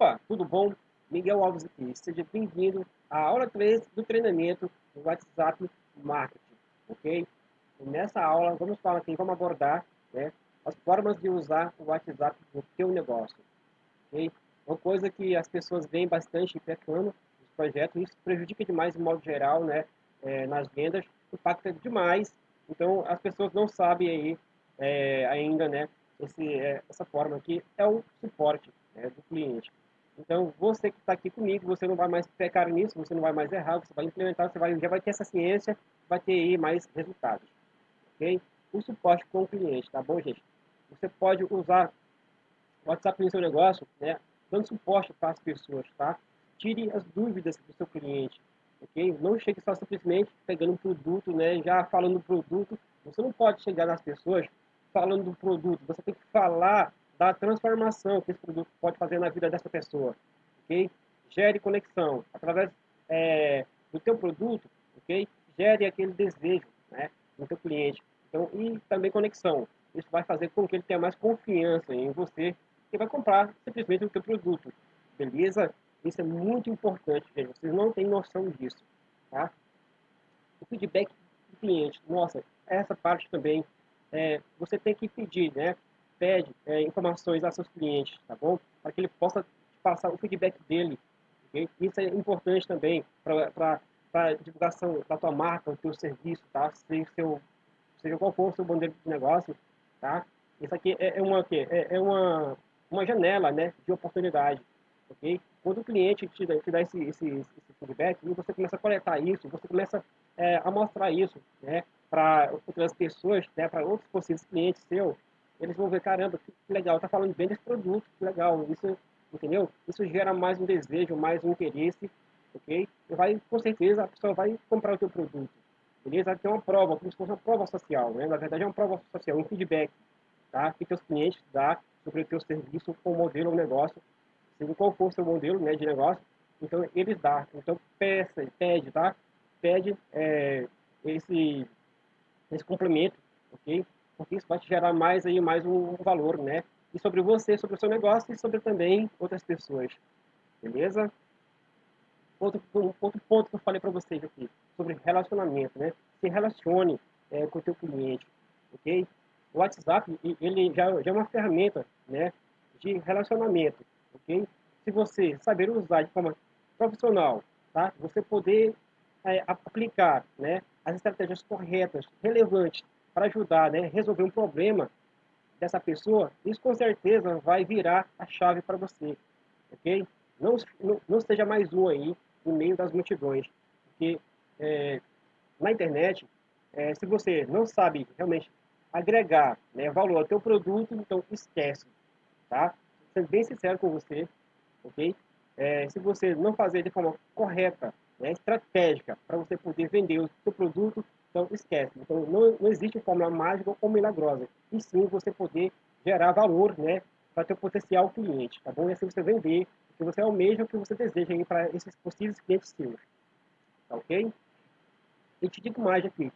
Opa, tudo bom? Miguel Alves aqui. Seja bem-vindo à aula 3 do treinamento do WhatsApp Marketing, ok? E nessa aula vamos falar aqui, vamos abordar né, as formas de usar o WhatsApp no seu negócio, ok? Uma coisa que as pessoas veem bastante pecando nos projetos, isso prejudica demais, de modo geral, né, é, nas vendas, impacta demais, então as pessoas não sabem aí é, ainda, né, esse, é, essa forma aqui é o suporte né, do cliente. Então, você que está aqui comigo, você não vai mais pecar nisso, você não vai mais errar, você vai implementar, você vai, já vai ter essa ciência, vai ter aí mais resultados. Ok? O suporte com o cliente, tá bom, gente? Você pode usar o WhatsApp no seu negócio, né? Dando suporte para as pessoas, tá? Tire as dúvidas do seu cliente, ok? Não chegue só simplesmente pegando um produto, né? Já falando do produto. Você não pode chegar nas pessoas falando do produto. Você tem que falar da transformação que esse produto pode fazer na vida dessa pessoa, ok? Gere conexão através é, do teu produto, ok? Gere aquele desejo, né, no teu cliente. Então, e também conexão. Isso vai fazer com que ele tenha mais confiança em você e vai comprar simplesmente o teu produto, beleza? Isso é muito importante, gente. Vocês não têm noção disso, tá? O feedback do cliente, nossa, essa parte também, é, você tem que pedir, né? Pede é, informações a seus clientes, tá bom? Para que ele possa passar o feedback dele. Okay? Isso é importante também para a divulgação da tua marca, do teu serviço, tá? Seu, seja qual for o seu modelo de negócio, tá? Isso aqui é, é uma, é, é uma, uma janela, né, de oportunidade, ok? Quando o cliente te dá, te dá esse, esse, esse feedback, você começa a coletar isso, você começa é, a mostrar isso, né, para outras pessoas, né, para outros possíveis clientes seus, eles vão ver, caramba, que legal, tá falando bem desse produto, que legal, isso, entendeu? Isso gera mais um desejo, mais um interesse, ok? E vai, com certeza, a pessoa vai comprar o teu produto, beleza? Ter uma prova, como se fosse uma prova social, né? Na verdade é uma prova social, um feedback, tá? Que teus clientes dão sobre o teu serviço, ou modelo ou negócio, seja qual for o seu modelo, né, de negócio, então eles dão. Então peça, pede, tá? Pede é, esse, esse complemento, ok? Porque isso vai te gerar mais aí mais um valor, né? E sobre você, sobre o seu negócio e sobre também outras pessoas, beleza? Outro, outro ponto que eu falei para vocês aqui, sobre relacionamento, né? Se relacione é, com o teu cliente, ok? O WhatsApp, ele já, já é uma ferramenta, né? De relacionamento, ok? Se você saber usar de forma profissional, tá? Você poder é, aplicar, né? As estratégias corretas, relevantes para ajudar, né, resolver um problema dessa pessoa, isso com certeza vai virar a chave para você, ok? Não, não, não seja mais um aí no meio das multidões, porque é, na internet, é, se você não sabe realmente agregar né, valor ao teu produto, então esquece, tá? Sendo bem sincero com você, ok? É, se você não fazer de forma correta, né, estratégica, para você poder vender o seu produto, então, esquece. Então, não, não existe fórmula mágica ou milagrosa. E sim, você poder gerar valor, né? Para ter potencial cliente, tá bom? E assim você vender o que você almeja, o que você deseja para esses possíveis clientes seus. Tá ok? E te digo mais aqui,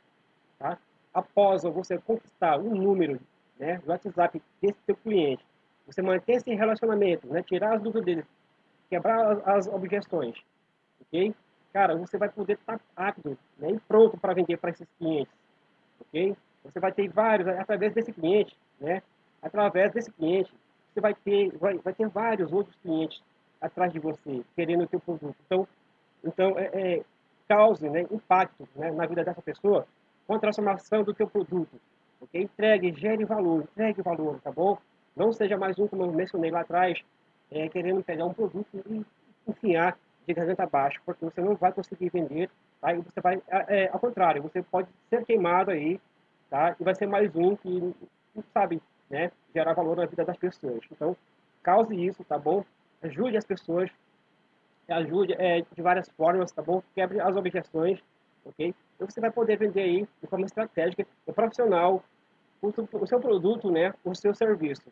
tá? Após você conquistar um número, né? Do WhatsApp desse seu cliente, você manter esse relacionamento, né? Tirar as dúvidas dele, quebrar as, as objeções, ok? Cara, você vai poder estar rápido né, e pronto para vender para esses clientes, ok? Você vai ter vários, através desse cliente, né? Através desse cliente, você vai ter, vai, vai ter vários outros clientes atrás de você, querendo o seu produto. Então, então é, é, cause né, impacto né, na vida dessa pessoa com a transformação do teu produto, ok? Entregue, gere valor, entregue valor, tá bom? Não seja mais um, como eu mencionei lá atrás, é, querendo pegar um produto e enfiar de garganta abaixo, porque você não vai conseguir vender, tá? E você vai, é, ao contrário, você pode ser queimado aí, tá? E vai ser mais um que sabe, né, gerar valor na vida das pessoas. Então, cause isso, tá bom? Ajude as pessoas, ajude é, de várias formas, tá bom? Quebre as objeções, ok? Então, você vai poder vender aí de forma estratégica e profissional o, o seu produto, né, o seu serviço,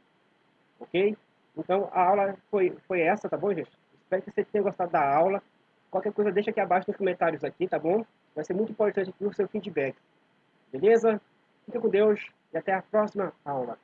ok? Então, a aula foi, foi essa, tá bom, gente? Espero que você tenha gostado da aula. Qualquer coisa, deixa aqui abaixo nos comentários aqui, tá bom? Vai ser muito importante aqui o seu feedback. Beleza? Fique com Deus e até a próxima aula.